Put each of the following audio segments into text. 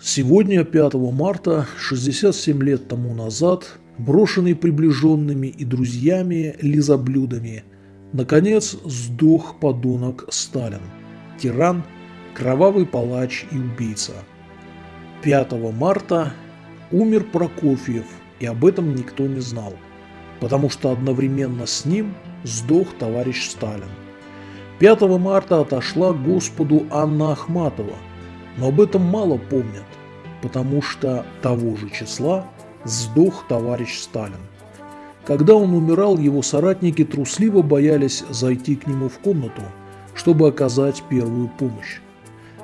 Сегодня, 5 марта, 67 лет тому назад, брошенный приближенными и друзьями лизоблюдами, наконец сдох подонок Сталин, тиран, кровавый палач и убийца. 5 марта умер Прокофьев, и об этом никто не знал, потому что одновременно с ним сдох товарищ Сталин. 5 марта отошла Господу Анна Ахматова – но об этом мало помнят, потому что того же числа сдох товарищ Сталин. Когда он умирал, его соратники трусливо боялись зайти к нему в комнату, чтобы оказать первую помощь.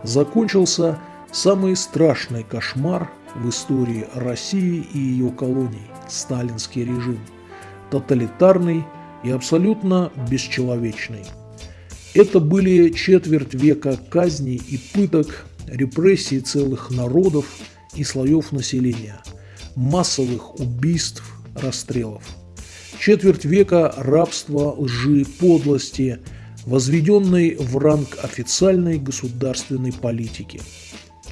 Закончился самый страшный кошмар в истории России и ее колоний – сталинский режим. Тоталитарный и абсолютно бесчеловечный. Это были четверть века казней и пыток, репрессий целых народов и слоев населения, массовых убийств, расстрелов. Четверть века рабства, лжи, подлости, возведенной в ранг официальной государственной политики.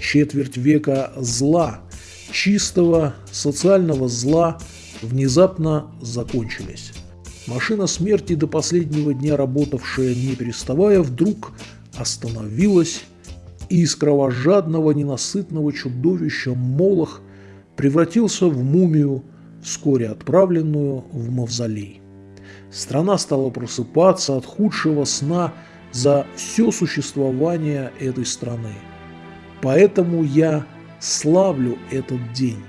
Четверть века зла, чистого социального зла внезапно закончились. Машина смерти, до последнего дня работавшая не переставая, вдруг остановилась и из кровожадного ненасытного чудовища Молох превратился в мумию, вскоре отправленную в мавзолей. Страна стала просыпаться от худшего сна за все существование этой страны. Поэтому я славлю этот день.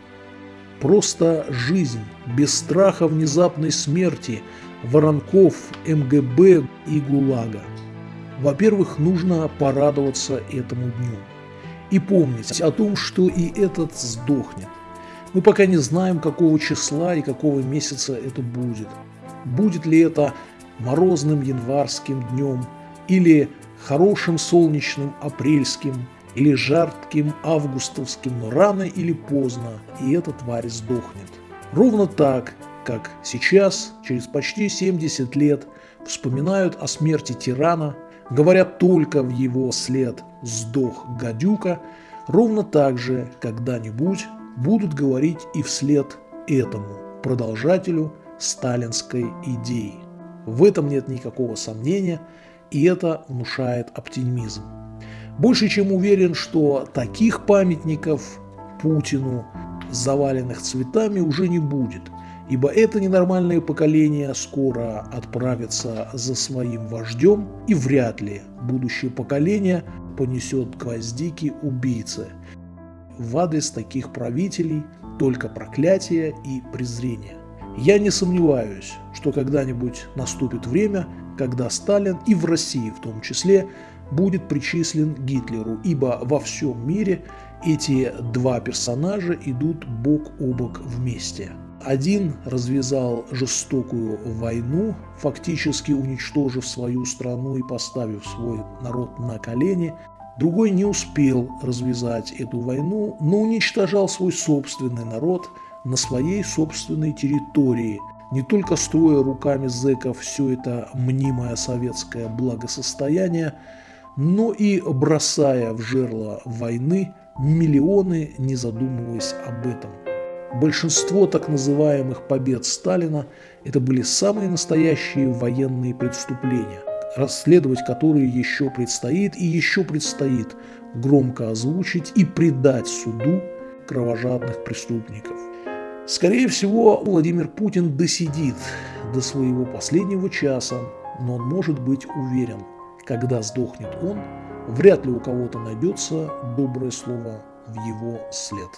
Просто жизнь, без страха внезапной смерти, воронков, МГБ и ГУЛАГа – во-первых, нужно порадоваться этому дню и помнить о том, что и этот сдохнет. Мы пока не знаем, какого числа и какого месяца это будет. Будет ли это морозным январским днем или хорошим солнечным апрельским или жарким августовским, но рано или поздно и эта тварь сдохнет. Ровно так, как сейчас, через почти 70 лет, вспоминают о смерти тирана, говорят только в его след «сдох гадюка», ровно так же когда-нибудь будут говорить и вслед этому продолжателю сталинской идеи. В этом нет никакого сомнения, и это внушает оптимизм. Больше чем уверен, что таких памятников Путину, заваленных цветами, уже не будет – ибо это ненормальное поколение скоро отправится за своим вождем, и вряд ли будущее поколение понесет гвоздики убийцы. В адрес таких правителей только проклятие и презрение. Я не сомневаюсь, что когда-нибудь наступит время, когда Сталин и в России в том числе будет причислен Гитлеру, ибо во всем мире эти два персонажа идут бок о бок вместе – один развязал жестокую войну, фактически уничтожив свою страну и поставив свой народ на колени. Другой не успел развязать эту войну, но уничтожал свой собственный народ на своей собственной территории, не только строя руками зэков все это мнимое советское благосостояние, но и бросая в жерло войны миллионы, не задумываясь об этом. Большинство так называемых побед Сталина – это были самые настоящие военные преступления, расследовать которые еще предстоит и еще предстоит громко озвучить и предать суду кровожадных преступников. Скорее всего, Владимир Путин досидит до своего последнего часа, но он может быть уверен, когда сдохнет он, вряд ли у кого-то найдется доброе слово в его след.